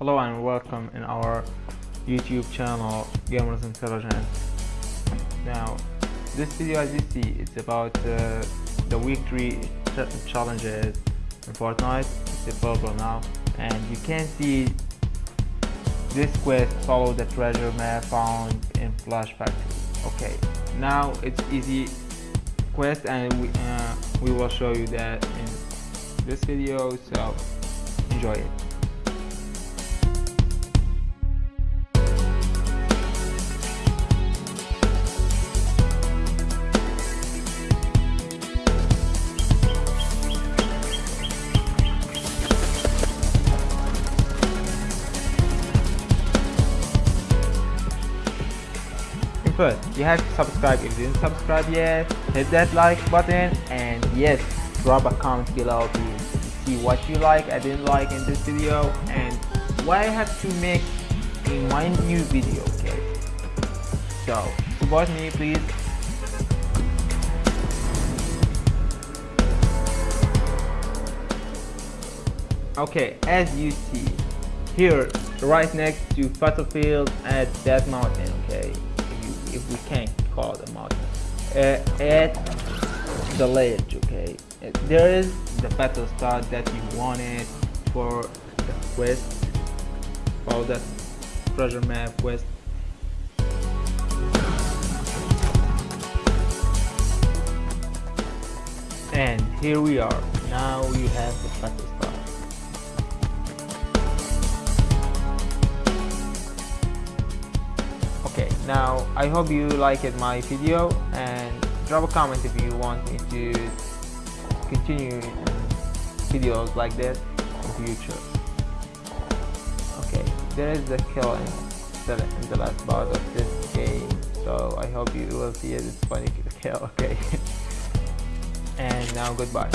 Hello and welcome in our YouTube channel Gamers Intelligence. Now, this video as you see, it's about uh, the week 3 ch challenges in Fortnite. It's available now and you can see this quest follow the treasure map found in Flush Factory. Okay, now it's easy quest and we, uh, we will show you that in this video so enjoy it First, you have to subscribe. If you didn't subscribe yet hit that like button and yes drop a comment below to see what you like I didn't like in this video and why I have to make in my new video okay? So support me please. Okay as you see here right next to battlefield at that mountain okay if we can call a mountain uh, at the ledge okay? Uh, there is the battle star that you wanted for the quest for the treasure map quest and here we are. Now you have the battle star now i hope you liked my video and drop a comment if you want me to continue videos like this in future. Okay there is a kill in the, in the last part of this game so i hope you will see it. It's funny kill okay. And now goodbye